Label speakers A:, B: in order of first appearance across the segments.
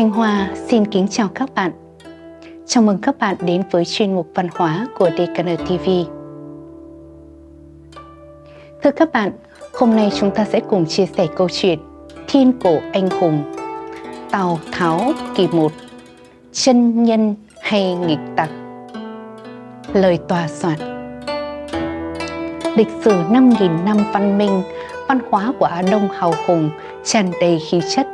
A: Thanh Hoa xin kính chào các bạn. Chào mừng các bạn đến với chuyên mục văn hóa của DKN TV. Thưa các bạn, hôm nay chúng ta sẽ cùng chia sẻ câu chuyện Thiên cổ anh hùng Tào Tháo kỳ 1 Chân nhân hay nghịch tặc Lời tòa soạn Lịch sử 5.000 năm văn minh, văn hóa của Á Đông hào hùng, tràn đầy khí chất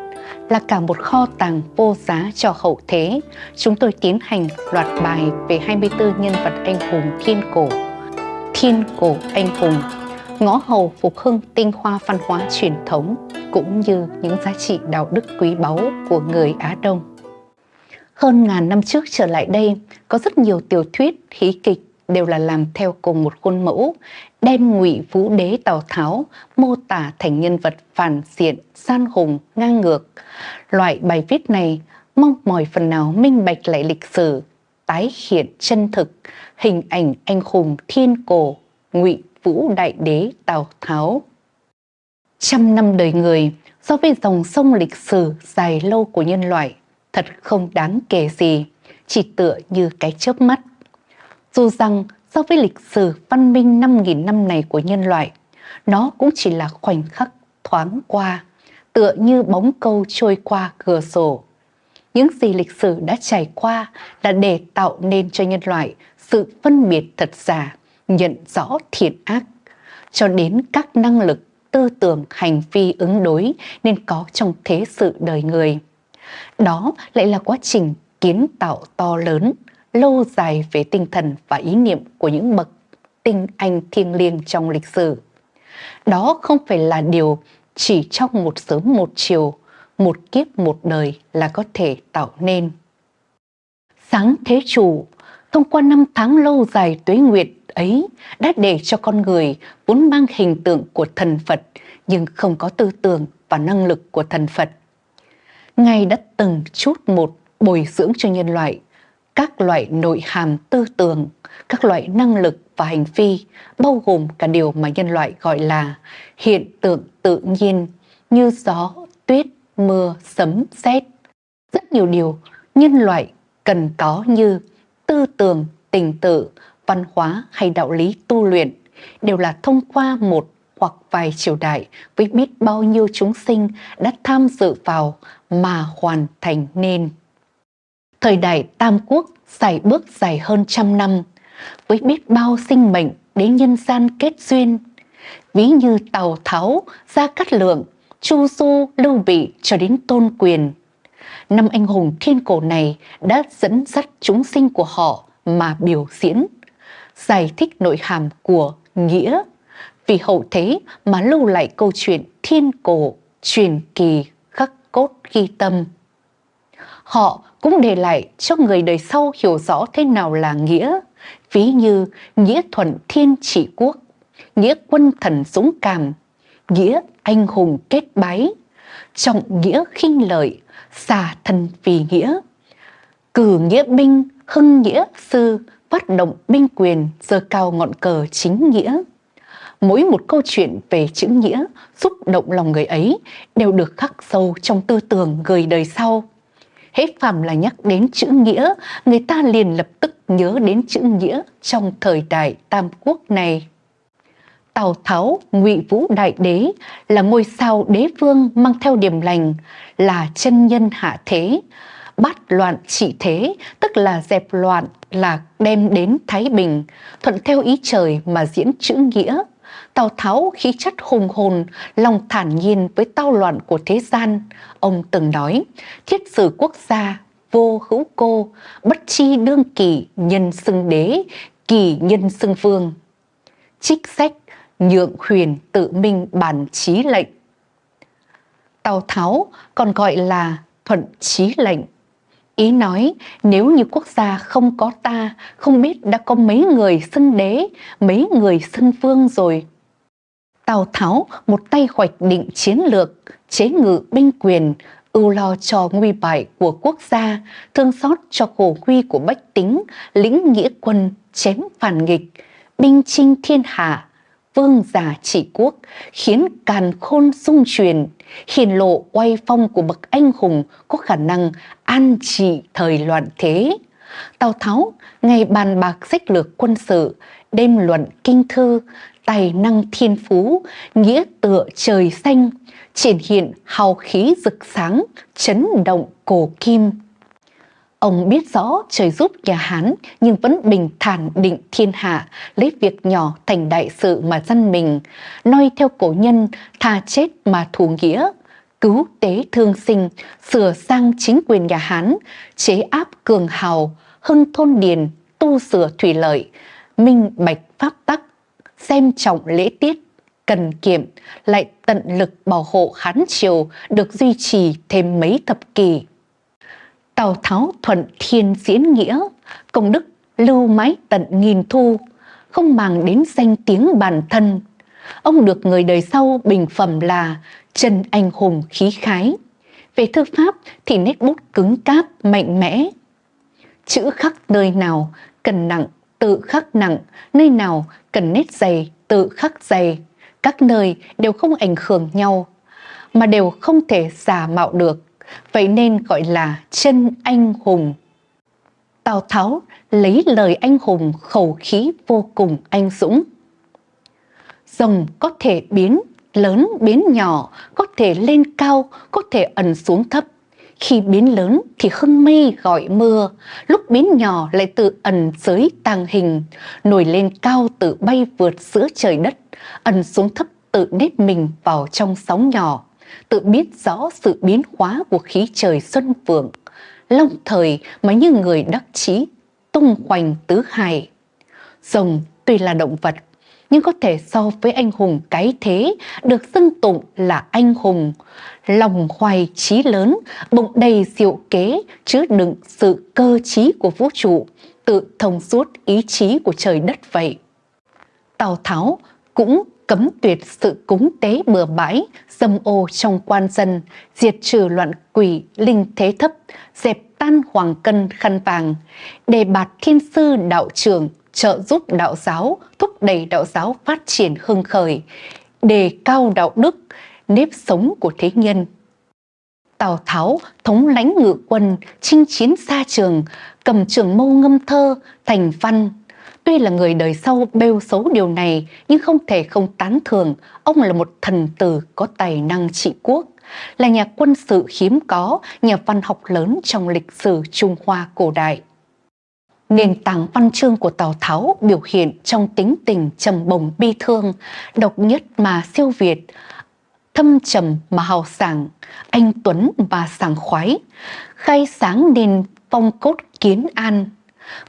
A: là cả một kho tàng vô giá cho hậu thế, chúng tôi tiến hành loạt bài về 24 nhân vật anh hùng thiên cổ. Thiên cổ anh hùng, ngõ hầu phục hưng tinh hoa văn hóa truyền thống, cũng như những giá trị đạo đức quý báu của người Á Đông. Hơn ngàn năm trước trở lại đây, có rất nhiều tiểu thuyết, hí kịch đều là làm theo cùng một khuôn mẫu, đem ngụy vũ đế Tào Tháo mô tả thành nhân vật phản diện, san hùng, ngang ngược. Loại bài viết này mong mỏi phần nào minh bạch lại lịch sử, tái hiện chân thực, hình ảnh anh hùng thiên cổ, ngụy vũ đại đế Tào Tháo. Trăm năm đời người, so với dòng sông lịch sử dài lâu của nhân loại, thật không đáng kể gì, chỉ tựa như cái chớp mắt. Dù rằng so với lịch sử văn minh 5.000 năm này của nhân loại, nó cũng chỉ là khoảnh khắc thoáng qua, tựa như bóng câu trôi qua cửa sổ. Những gì lịch sử đã trải qua là để tạo nên cho nhân loại sự phân biệt thật giả, nhận rõ thiện ác, cho đến các năng lực, tư tưởng, hành vi ứng đối nên có trong thế sự đời người. Đó lại là quá trình kiến tạo to lớn, lâu dài về tinh thần và ý niệm của những bậc tinh anh thiêng liêng trong lịch sử. Đó không phải là điều chỉ trong một sớm một chiều, một kiếp một đời là có thể tạo nên. Sáng thế chủ, thông qua năm tháng lâu dài tuế nguyệt ấy đã để cho con người vốn mang hình tượng của thần Phật nhưng không có tư tưởng và năng lực của thần Phật. Ngài đã từng chút một bồi dưỡng cho nhân loại các loại nội hàm tư tưởng, các loại năng lực và hành vi, bao gồm cả điều mà nhân loại gọi là hiện tượng tự nhiên như gió, tuyết, mưa, sấm, sét. Rất nhiều điều nhân loại cần có như tư tưởng, tình tự, văn hóa hay đạo lý tu luyện đều là thông qua một hoặc vài triều đại với biết bao nhiêu chúng sinh đã tham dự vào mà hoàn thành nên. Thời đại Tam Quốc dài bước dài hơn trăm năm, với biết bao sinh mệnh đến nhân gian kết duyên. Ví như Tào Tháo, Gia Cát Lượng, Chu Du, Lưu Bị cho đến Tôn Quyền. Năm anh hùng thiên cổ này đã dẫn dắt chúng sinh của họ mà biểu diễn, giải thích nội hàm của nghĩa, vì hậu thế mà lưu lại câu chuyện thiên cổ, truyền kỳ, khắc cốt ghi tâm. Họ cũng để lại cho người đời sau hiểu rõ thế nào là nghĩa, ví như nghĩa thuận thiên trị quốc, nghĩa quân thần dũng cảm, nghĩa anh hùng kết bái, trọng nghĩa khinh lợi, xả thân vì nghĩa, cử nghĩa binh, hưng nghĩa sư, phát động binh quyền, giơ cao ngọn cờ chính nghĩa. Mỗi một câu chuyện về chữ nghĩa xúc động lòng người ấy đều được khắc sâu trong tư tưởng người đời sau hết phàm là nhắc đến chữ nghĩa, người ta liền lập tức nhớ đến chữ nghĩa trong thời đại Tam Quốc này. Tào Tháo, Ngụy Vũ Đại Đế là ngôi sao đế vương mang theo điểm lành, là chân nhân hạ thế, bắt loạn trị thế, tức là dẹp loạn, là đem đến Thái Bình, thuận theo ý trời mà diễn chữ nghĩa, Tào Tháo khí chất hùng hồn, lòng thản nhiên với tao loạn của thế gian. Ông từng nói, thiết sử quốc gia, vô hữu cô, bất chi đương kỳ, nhân xưng đế, kỳ nhân xưng vương. Trích sách, nhượng huyền tự minh bản trí lệnh. Tào Tháo còn gọi là thuận trí lệnh. Ý nói nếu như quốc gia không có ta, không biết đã có mấy người xưng đế, mấy người xưng vương rồi. Tào Tháo một tay hoạch định chiến lược, chế ngự binh quyền, ưu lo cho nguy bại của quốc gia, thương xót cho khổ nguy của bách tính, lĩnh nghĩa quân, chém phản nghịch, binh chinh thiên hạ, vương giả trị quốc, khiến càn khôn sung truyền, hiển lộ oai phong của bậc anh hùng có khả năng an trị thời loạn thế. Tào Tháo ngày bàn bạc sách lược quân sự, đêm luận kinh thư, tài năng thiên phú, nghĩa tựa trời xanh, triển hiện hào khí rực sáng, chấn động cổ kim. Ông biết rõ trời giúp nhà Hán nhưng vẫn bình thản định thiên hạ, lấy việc nhỏ thành đại sự mà dân mình, noi theo cổ nhân, tha chết mà thủ nghĩa, cứu tế thương sinh, sửa sang chính quyền nhà Hán, chế áp cường hào, hưng thôn điền, tu sửa thủy lợi, minh bạch pháp tắc, xem trọng lễ tiết, cần kiệm, lại tận lực bảo hộ Hán Triều được duy trì thêm mấy thập kỷ. Tào Tháo thuận thiên diễn nghĩa, công đức lưu mãi tận nghìn thu, không màng đến danh tiếng bản thân. Ông được người đời sau bình phẩm là chân anh hùng khí khái. Về thư pháp thì nét bút cứng cáp, mạnh mẽ. Chữ khắc nơi nào cần nặng, tự khắc nặng, nơi nào cần nét dày, tự khắc dày. Các nơi đều không ảnh hưởng nhau, mà đều không thể giả mạo được vậy nên gọi là chân anh hùng. Tào Tháo lấy lời anh hùng khẩu khí vô cùng anh dũng. Rồng có thể biến lớn biến nhỏ, có thể lên cao, có thể ẩn xuống thấp. Khi biến lớn thì hưng mây gọi mưa, lúc biến nhỏ lại tự ẩn dưới tàng hình, nổi lên cao tự bay vượt giữa trời đất, ẩn xuống thấp tự nếp mình vào trong sóng nhỏ tự biết rõ sự biến hóa của khí trời xuân vượng, long thời mà như người đắc chí, tung hoành tứ hải. Rồng tuy là động vật, nhưng có thể so với anh hùng cái thế được xưng tụng là anh hùng. Lòng hoài trí lớn, bụng đầy diệu kế, chứa đựng sự cơ trí của vũ trụ, tự thông suốt ý chí của trời đất vậy. Tào Tháo cũng cấm tuyệt sự cúng tế bừa bãi, dâm ô trong quan dân, diệt trừ loạn quỷ, linh thế thấp, dẹp tan hoàng cân khăn vàng, đề bạt thiên sư đạo trưởng, trợ giúp đạo giáo, thúc đẩy đạo giáo phát triển hưng khởi, đề cao đạo đức, nếp sống của thế nhân. Tào Tháo thống lãnh ngự quân, chinh chiến xa trường, cầm trường mâu ngâm thơ, thành văn, Tuy là người đời sau bêu xấu điều này, nhưng không thể không tán thường, ông là một thần tử có tài năng trị quốc, là nhà quân sự hiếm có, nhà văn học lớn trong lịch sử Trung Hoa cổ đại. Nền tảng văn chương của Tào Tháo biểu hiện trong tính tình trầm bồng bi thương, độc nhất mà siêu việt, thâm trầm mà hào sảng, anh tuấn và sảng khoái, khai sáng nền phong cốt kiến an,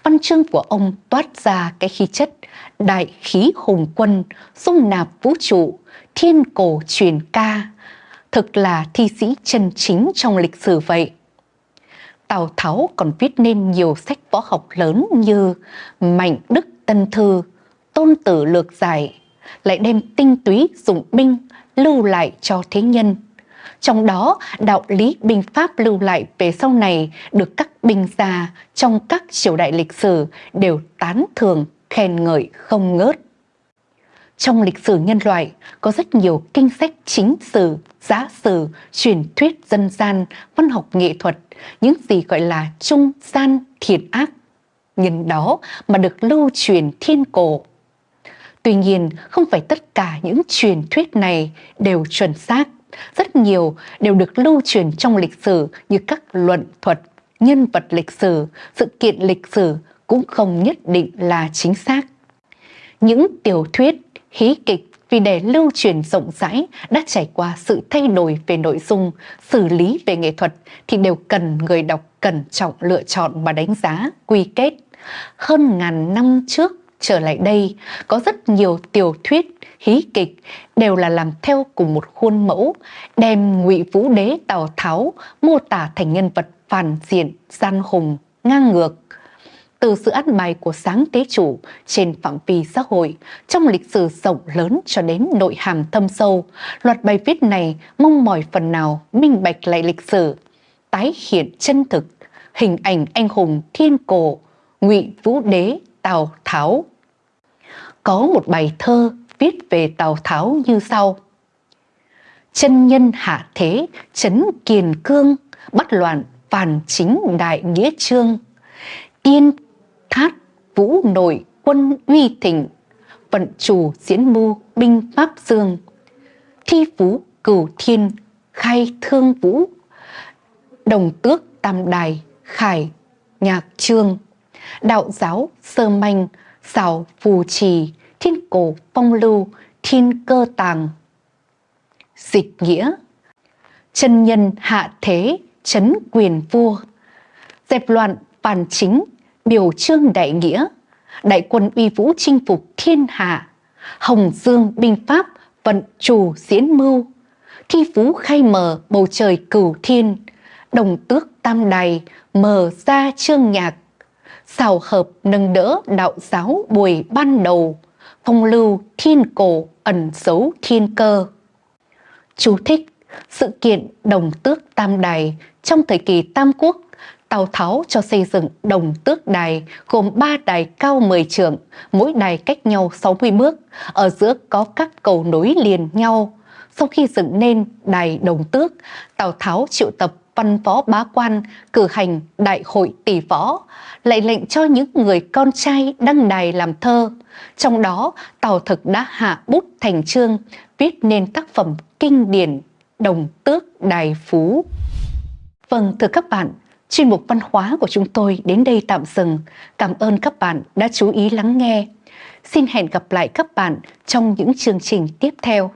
A: văn chương của ông toát ra cái khí chất đại khí hùng quân, dung nạp vũ trụ, thiên cổ truyền ca, thực là thi sĩ chân chính trong lịch sử vậy. Tào Tháo còn viết nên nhiều sách võ học lớn như Mạnh Đức Tân Thư, Tôn Tử Lược Giải, lại đem tinh túy dụng binh lưu lại cho thế nhân trong đó, đạo lý binh pháp lưu lại về sau này được các binh gia trong các triều đại lịch sử đều tán thường, khen ngợi không ngớt. Trong lịch sử nhân loại có rất nhiều kinh sách chính sử, giá sử, truyền thuyết dân gian, văn học nghệ thuật, những gì gọi là trung gian thiện ác. Nhân đó mà được lưu truyền thiên cổ. Tuy nhiên, không phải tất cả những truyền thuyết này đều chuẩn xác rất nhiều đều được lưu truyền trong lịch sử như các luận thuật, nhân vật lịch sử, sự kiện lịch sử cũng không nhất định là chính xác. Những tiểu thuyết, hí kịch vì để lưu truyền rộng rãi đã trải qua sự thay đổi về nội dung, xử lý về nghệ thuật thì đều cần người đọc cẩn trọng lựa chọn và đánh giá, quy kết. Hơn ngàn năm trước trở lại đây, có rất nhiều tiểu thuyết, hí kịch đều là làm theo cùng một khuôn mẫu, đem ngụy vũ đế Tào Tháo mô tả thành nhân vật phản diện, gian hùng, ngang ngược. Từ sự ăn bài của sáng tế chủ trên phạm vi xã hội, trong lịch sử rộng lớn cho đến nội hàm thâm sâu, loạt bài viết này mong mỏi phần nào minh bạch lại lịch sử, tái hiện chân thực, hình ảnh anh hùng thiên cổ, ngụy vũ đế Tào Tháo. Có một bài thơ viết về Tào Tháo như sau. Chân nhân hạ thế, chấn kiền cương, bắt loạn phản chính đại nghĩa trương. Tiên khát vũ nội quân uy thịnh, vận chủ diễn mưu binh pháp dương. Thi phú cửu thiên, khai thương vũ, đồng tước tam đài, khải nhạc trương đạo giáo sơ manh, xảo phù trì, thiên cổ phong lưu, thiên cơ tàng. Dịch nghĩa Chân nhân hạ thế, chấn quyền vua, dẹp loạn phản chính, biểu trương đại nghĩa, đại quân uy vũ chinh phục thiên hạ, hồng dương binh pháp vận chủ diễn mưu, thi phú khai mở bầu trời cửu thiên, đồng tước tam đài mở ra trương nhạc, xào hợp nâng đỡ đạo giáo buổi ban đầu, phong lưu thiên cổ ẩn dấu thiên cơ. Chú thích sự kiện đồng tước tam đài trong thời kỳ Tam Quốc, Tào Tháo cho xây dựng đồng tước đài gồm 3 đài cao 10 trượng, mỗi đài cách nhau 60 bước, ở giữa có các cầu nối liền nhau. Sau khi dựng nên đài đồng tước, Tào Tháo triệu tập văn võ bá quan cử hành đại hội tỷ võ, lại lệnh cho những người con trai đăng đài làm thơ. Trong đó, Tào Thực đã hạ bút thành chương, viết nên tác phẩm kinh điển Đồng Tước Đài Phú. Vâng, thưa các bạn, chuyên mục văn hóa của chúng tôi đến đây tạm dừng. Cảm ơn các bạn đã chú ý lắng nghe. Xin hẹn gặp lại các bạn trong những chương trình tiếp theo.